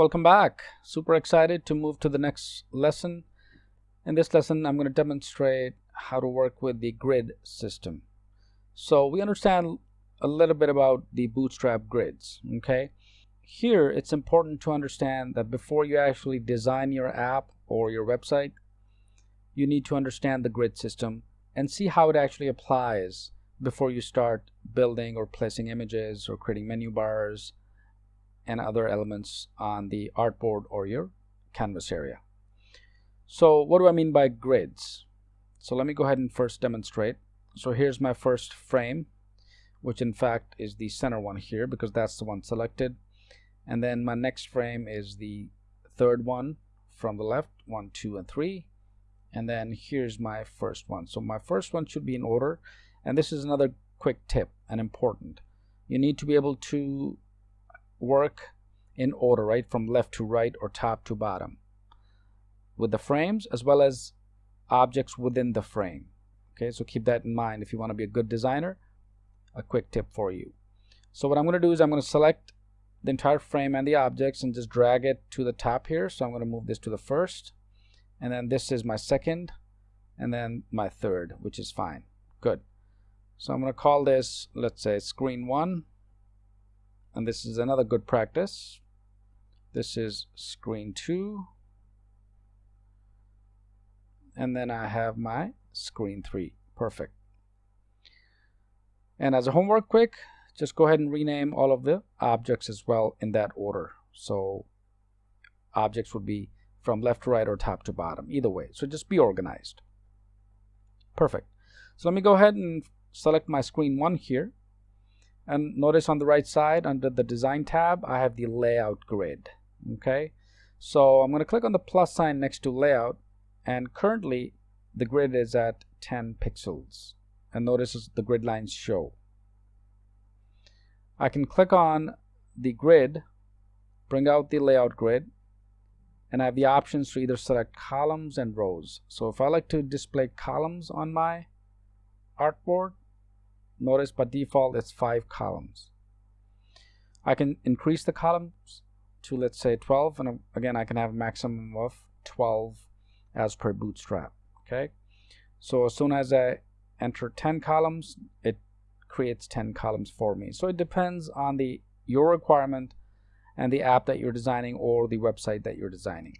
Welcome back. Super excited to move to the next lesson. In this lesson, I'm going to demonstrate how to work with the grid system. So we understand a little bit about the Bootstrap grids, okay? Here, it's important to understand that before you actually design your app or your website, you need to understand the grid system and see how it actually applies before you start building or placing images or creating menu bars and other elements on the artboard or your canvas area. So what do I mean by grids? So let me go ahead and first demonstrate. So here's my first frame, which in fact is the center one here because that's the one selected. And then my next frame is the third one from the left, one, two, and three. And then here's my first one. So my first one should be in order. And this is another quick tip and important. You need to be able to work in order, right? From left to right or top to bottom with the frames as well as objects within the frame. Okay, so keep that in mind if you want to be a good designer. A quick tip for you. So what I'm going to do is I'm going to select the entire frame and the objects and just drag it to the top here. So I'm going to move this to the first and then this is my second and then my third, which is fine. Good. So I'm going to call this, let's say screen one and this is another good practice. This is screen 2 and then I have my screen 3 perfect. And as a homework quick just go ahead and rename all of the objects as well in that order. So objects would be from left to right or top to bottom either way. So just be organized. Perfect. So let me go ahead and select my screen 1 here and notice on the right side under the design tab I have the layout grid okay? So I'm going to click on the plus sign next to layout and currently the grid is at 10 pixels. And notice the grid lines show. I can click on the grid bring out the layout grid and I have the options to either select columns and rows. So if I like to display columns on my artboard Notice by default it's five columns. I can increase the columns to let's say 12 and uh, again I can have a maximum of 12 as per bootstrap okay? So as soon as I enter 10 columns it creates 10 columns for me. So it depends on the your requirement and the app that you're designing or the website that you're designing.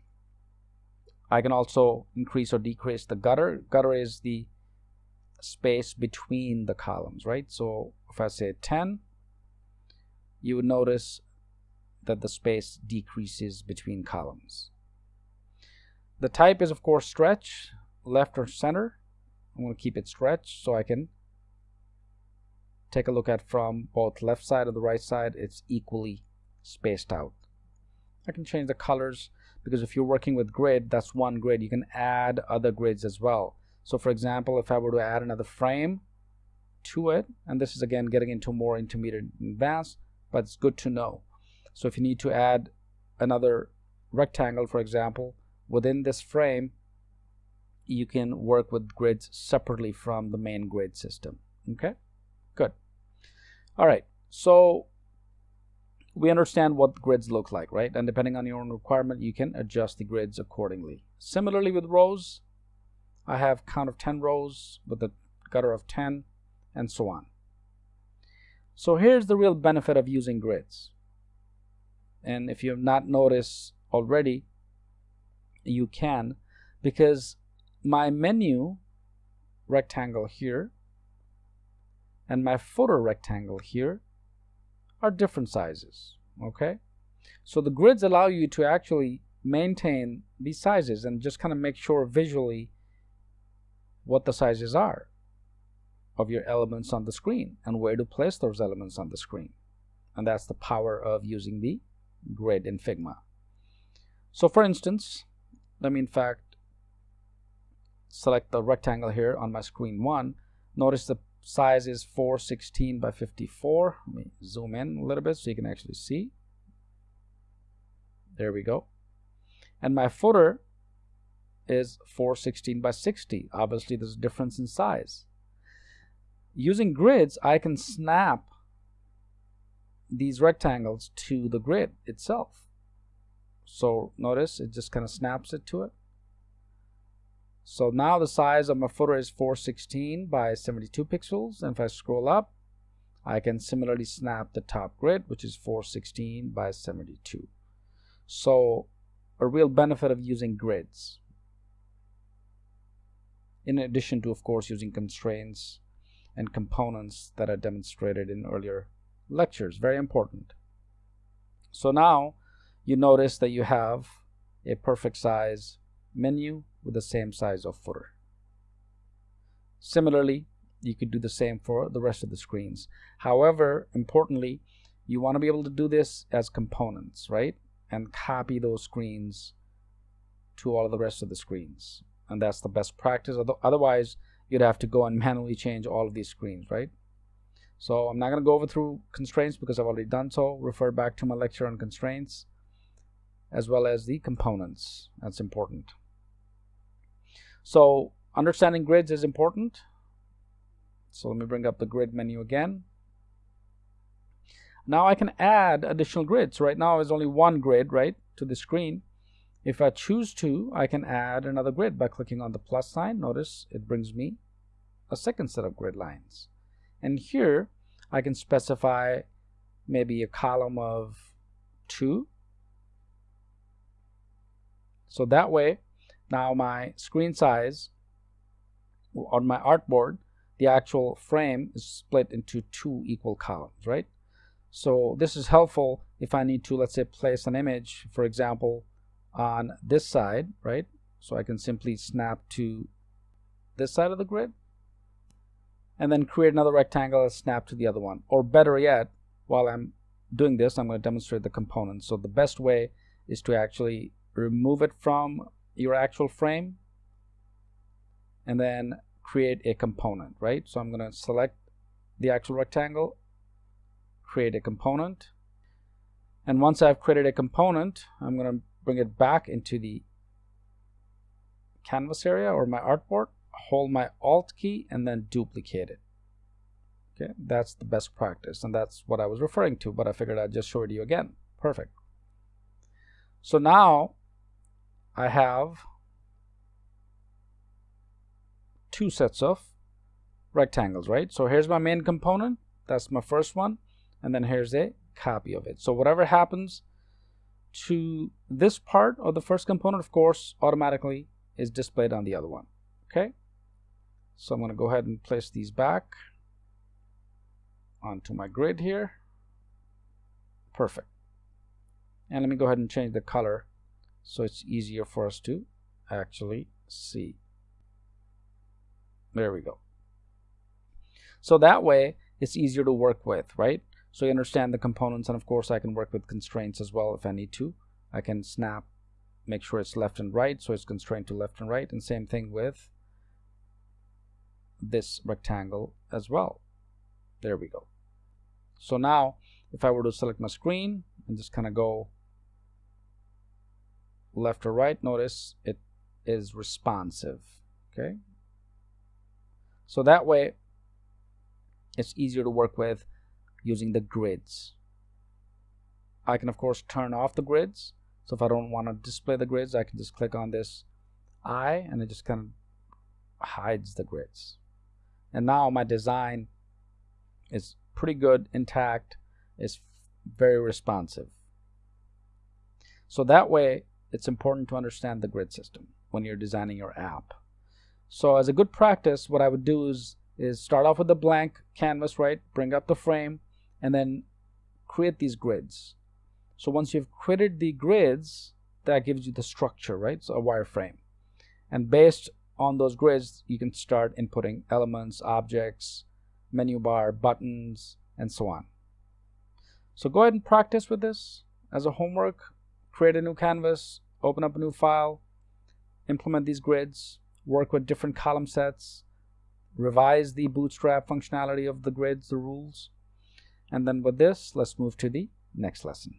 I can also increase or decrease the gutter. Gutter is the space between the columns, right? So if I say 10, you would notice that the space decreases between columns. The type is of course stretch, left or center. I'm going to keep it stretched so I can take a look at from both left side or the right side, it's equally spaced out. I can change the colors because if you're working with grid, that's one grid. You can add other grids as well. So for example, if I were to add another frame to it, and this is again getting into more intermediate and advanced, but it's good to know. So if you need to add another rectangle, for example, within this frame, you can work with grids separately from the main grid system. Okay, good. All right, so we understand what grids look like, right? And depending on your own requirement, you can adjust the grids accordingly. Similarly with rows, I have count of 10 rows with a gutter of 10 and so on. So here's the real benefit of using grids. And if you have not noticed already, you can because my menu rectangle here and my footer rectangle here are different sizes okay so the grids allow you to actually maintain these sizes and just kind of make sure visually what the sizes are of your elements on the screen and where to place those elements on the screen. And that's the power of using the grid in Figma. So for instance, let me in fact select the rectangle here on my screen 1. Notice the size is 416 by 54. Let me zoom in a little bit so you can actually see. There we go. And my footer is 416 by 60. Obviously, there's a difference in size. Using grids, I can snap these rectangles to the grid itself. So notice it just kind of snaps it to it. So now the size of my footer is 416 by 72 pixels. And if I scroll up, I can similarly snap the top grid, which is 416 by 72. So a real benefit of using grids. In addition to, of course, using constraints and components that I demonstrated in earlier lectures. Very important. So now you notice that you have a perfect size menu with the same size of footer. Similarly, you could do the same for the rest of the screens. However, importantly, you want to be able to do this as components, right? And copy those screens to all of the rest of the screens. And that's the best practice. Otherwise, you'd have to go and manually change all of these screens, right? So I'm not going to go over through constraints because I've already done so. Refer back to my lecture on constraints as well as the components. That's important. So understanding grids is important. So let me bring up the grid menu again. Now I can add additional grids. Right now there's only one grid, right, to the screen. If I choose to, I can add another grid by clicking on the plus sign. Notice it brings me a second set of grid lines. And here I can specify maybe a column of two. So that way, now my screen size on my artboard, the actual frame is split into two equal columns, right? So this is helpful if I need to, let's say, place an image, for example, on this side, right? So I can simply snap to this side of the grid and then create another rectangle and snap to the other one. Or better yet, while I'm doing this, I'm going to demonstrate the components. So the best way is to actually remove it from your actual frame and then create a component, right? So I'm going to select the actual rectangle, create a component. And once I've created a component, I'm going to bring it back into the canvas area or my artboard, hold my alt key and then duplicate it. Okay, that's the best practice and that's what I was referring to, but I figured I'd just show it to you again. Perfect. So now I have two sets of rectangles, right? So here's my main component. That's my first one. And then here's a copy of it. So whatever happens to this part of the first component, of course, automatically is displayed on the other one. Okay. So I'm going to go ahead and place these back onto my grid here. Perfect. And let me go ahead and change the color so it's easier for us to actually see. There we go. So that way it's easier to work with, right? So you understand the components and of course I can work with constraints as well if I need to. I can snap, make sure it's left and right so it's constrained to left and right and same thing with this rectangle as well. There we go. So now if I were to select my screen and just kind of go left or right, notice it is responsive. Okay. So that way it's easier to work with using the grids. I can of course turn off the grids. So if I don't want to display the grids, I can just click on this eye and it just kind of hides the grids. And now my design is pretty good, intact, is very responsive. So that way it's important to understand the grid system when you're designing your app. So as a good practice, what I would do is, is start off with a blank canvas, right? Bring up the frame and then create these grids. So once you've created the grids, that gives you the structure, right? So a wireframe. And based on those grids, you can start inputting elements, objects, menu bar, buttons, and so on. So go ahead and practice with this as a homework create a new canvas, open up a new file, implement these grids, work with different column sets, revise the bootstrap functionality of the grids, the rules. And then with this, let's move to the next lesson.